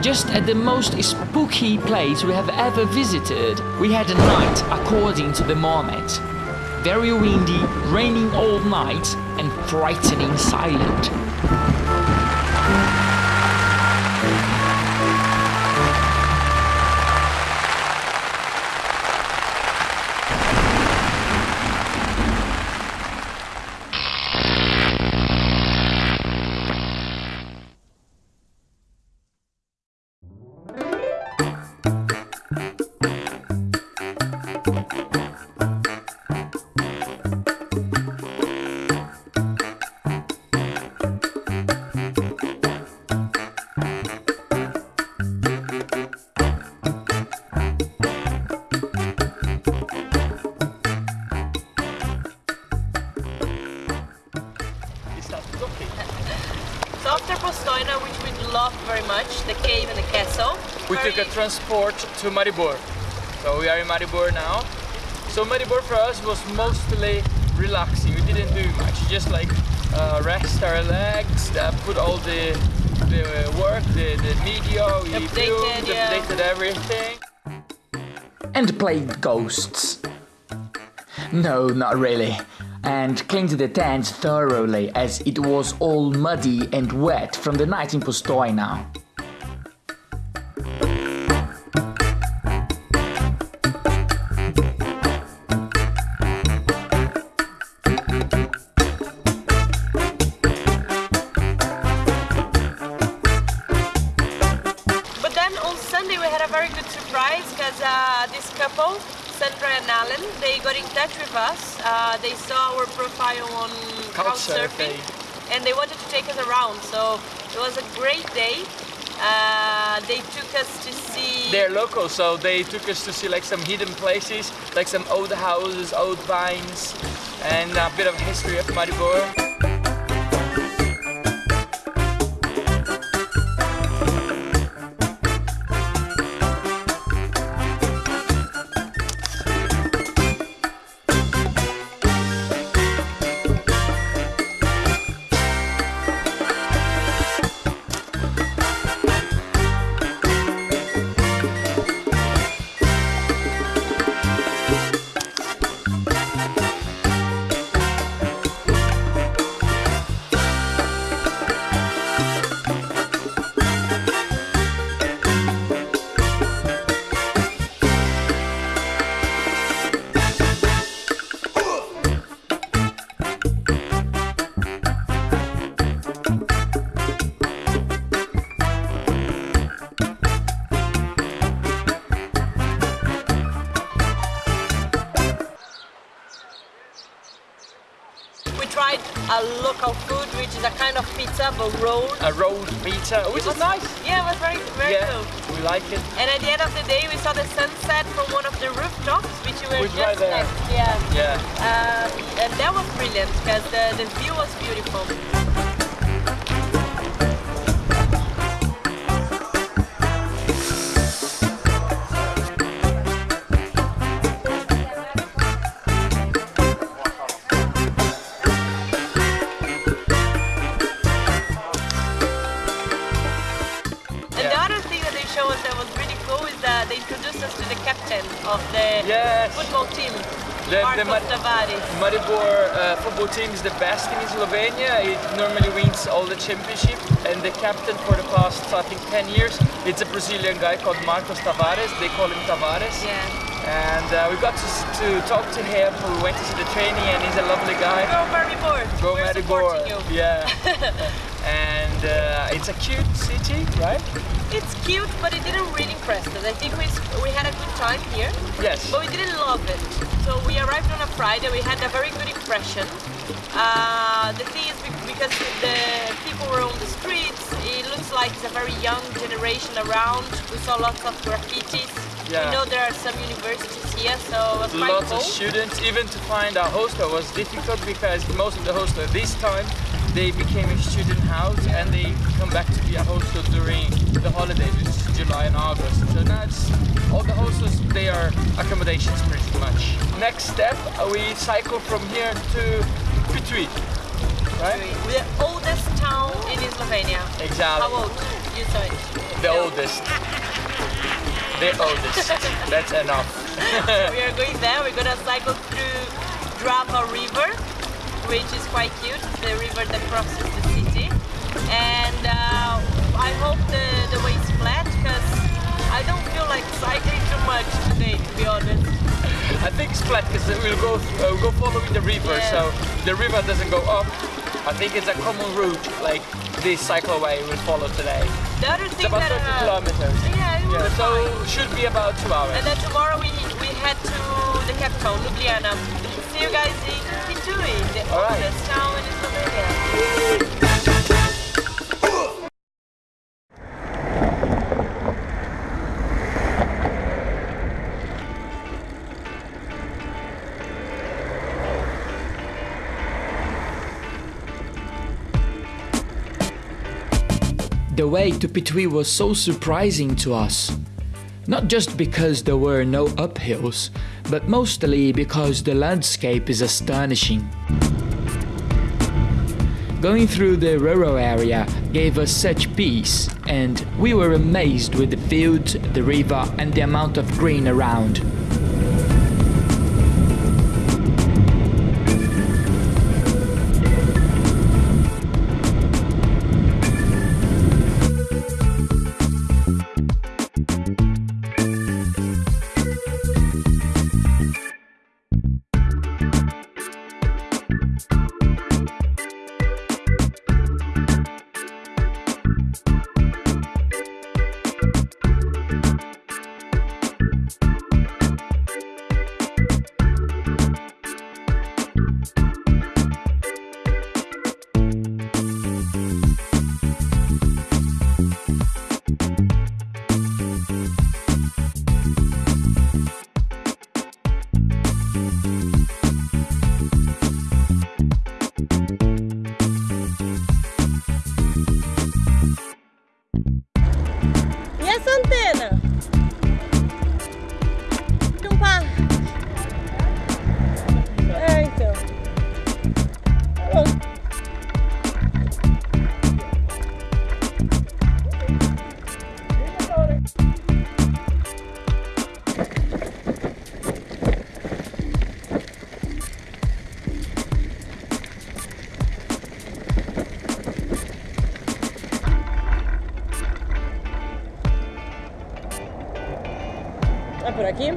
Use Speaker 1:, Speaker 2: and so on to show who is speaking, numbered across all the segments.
Speaker 1: Just at the most spooky place we have ever visited, we had a night according to the moment. Very windy, raining all night, and frightening silent.
Speaker 2: Transport to Maribor. So we are in Maribor now. So Maribor for us was mostly relaxing. We didn't do much. Just like uh, rest our legs, uh, put all the the work, the, the media, we
Speaker 3: Updated,
Speaker 2: filmed,
Speaker 3: yeah.
Speaker 2: updated everything.
Speaker 1: and played ghosts. No, not really. And cleaned the tent thoroughly as it was all muddy and wet from the night in Postojna.
Speaker 3: But they saw our profile on
Speaker 2: Couchsurfing.
Speaker 3: and they wanted to take us around. So it was a great day. Uh, they took us to see.
Speaker 2: They're local, so they took us to see like some hidden places, like some old houses, old vines, and a bit of history of Maribor.
Speaker 3: A local food, which is a kind of pizza but rolled.
Speaker 2: A rolled pizza, which is nice.
Speaker 3: Yeah, it was very, very
Speaker 2: yeah,
Speaker 3: cool.
Speaker 2: we like it.
Speaker 3: And at the end of the day, we saw the sunset from one of the rooftops, which we were
Speaker 2: Which
Speaker 3: just
Speaker 2: right
Speaker 3: next. Yeah.
Speaker 2: Yeah.
Speaker 3: Um, and that was brilliant because the, the view was beautiful. The- Marcos
Speaker 2: the Mar-
Speaker 3: Tavares.
Speaker 2: Maribor uh, football team is the best in Slovenia. It normally wins all the championship, and the captain for the past, I think, 10 years, it's a Brazilian guy called Marcos Tavares. They call him Tavares.
Speaker 3: Yeah.
Speaker 2: And uh, we got to, to talk to him. We went to see the training, and he's a lovely guy.
Speaker 3: Go Maribor.
Speaker 2: Go Maribor. Yeah. and uh, it's a cute city, right?
Speaker 3: It's cute, but it didn't really impress us. I think we, we had a good time here,
Speaker 2: Yes.
Speaker 3: but we didn't love it. So we arrived on a Friday, we had a very good impression. Uh, the thing is, because the people were on the streets, it looks like it's a very young generation around. We saw lots of graffitis.
Speaker 2: Yeah.
Speaker 3: We know there are some universities here, so it was
Speaker 2: Lots
Speaker 3: cool.
Speaker 2: of students. Even to find a hostel was difficult because most of the hostel this time they became a student house and they come back to be a hostel during the holidays, which is July and August. So now it's all the hostels they are accommodations pretty much. Next step, uh, we cycle from here to Ptuj, right?
Speaker 3: The oldest town in Slovenia.
Speaker 2: Exactly.
Speaker 3: How old? You saw it.
Speaker 2: The oldest. The oldest. That's enough.
Speaker 3: we are going there. We're gonna cycle through Drava River, which is quite cute. The river that crosses the city. And uh, I hope the, the way is flat because I don't feel like cycling too much today, to be honest.
Speaker 2: I think it's flat because we'll go uh, we'll go following the river, so the river doesn't go up. I think it's a common route, like this cycleway we'll follow today.
Speaker 3: The other
Speaker 2: It's about
Speaker 3: that
Speaker 2: 30
Speaker 3: uh,
Speaker 2: kilometers.
Speaker 3: yeah, it
Speaker 2: Yeah, so
Speaker 3: fine.
Speaker 2: should be about two hours.
Speaker 3: And then tomorrow we we head to the capital, Ljubljana. See you guys in Ptuj, the
Speaker 2: All right.
Speaker 3: oldest town in Slovenia.
Speaker 1: The way to Ptuj was so surprising to us. Not just because there were no uphills, but mostly because the landscape is astonishing. Going through the rural area gave us such peace, and we were amazed with the fields, the river, and the amount of green around.
Speaker 3: por aquí.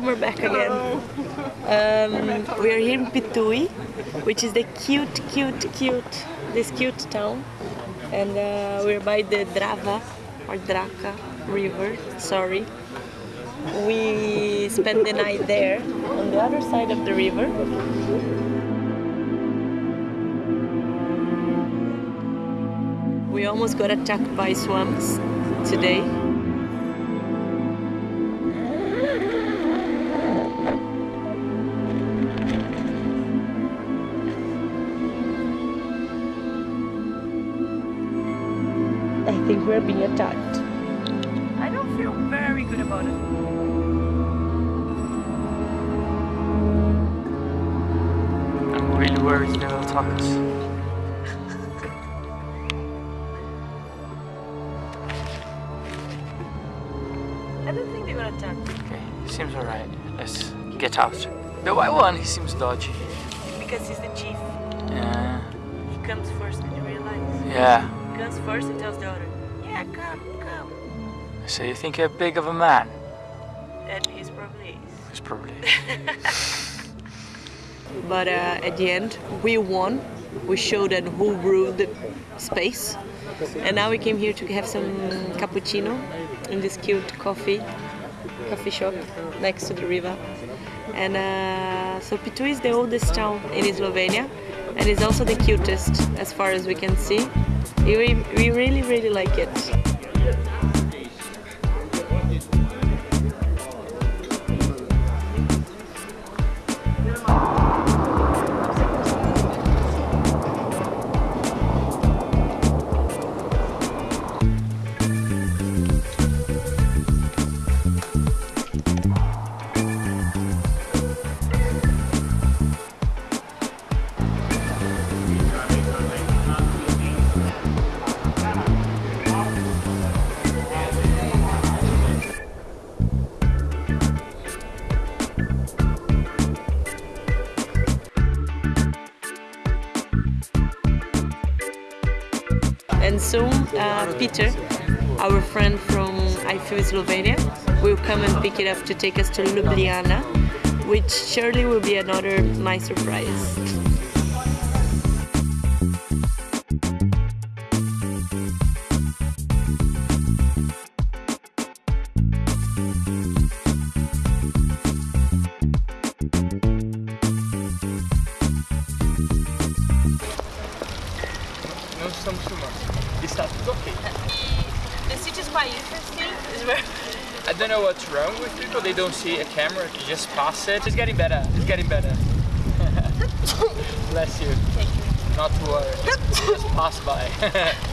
Speaker 3: Summer back again. Um, we are here in Ptuj, which is the cute, cute, cute, this cute town. And uh, we're by the Drava or Draka river, sorry. We spent the night there on the other side of the river. We almost got attacked by swamps today. I we're being attacked. I don't feel very good about it.
Speaker 2: I'm really very three little tacos.
Speaker 3: I don't think they're gonna attack.
Speaker 2: Okay, seems alright. Let's get out. The white one, he seems dodgy.
Speaker 3: Because he's the chief.
Speaker 2: Yeah.
Speaker 3: He comes first, did you realize?
Speaker 2: Yeah.
Speaker 3: He comes first and tells the other, yeah, come, come.
Speaker 2: So you think you're big of a man?
Speaker 3: And he's probably is.
Speaker 2: It's probably.
Speaker 3: But uh, at the end, we won. We showed them who ruled the space. And now we came here to have some cappuccino in this cute coffee coffee shop next to the river. And uh, so Ptuj is the oldest town in Slovenia and it's also the cutest as far as we can see. We, we really, really like it. And soon, uh, Peter, our friend from I Feel Slovenia, will come and pick it up to take us to Ljubljana, which surely will be another nice surprise. The city is quite interesting.
Speaker 2: I don't know what's wrong with people. They don't see a camera. You just pass it. It's getting better. It's getting better. Bless you.
Speaker 3: Thank you.
Speaker 2: Not to worry. Just pass by.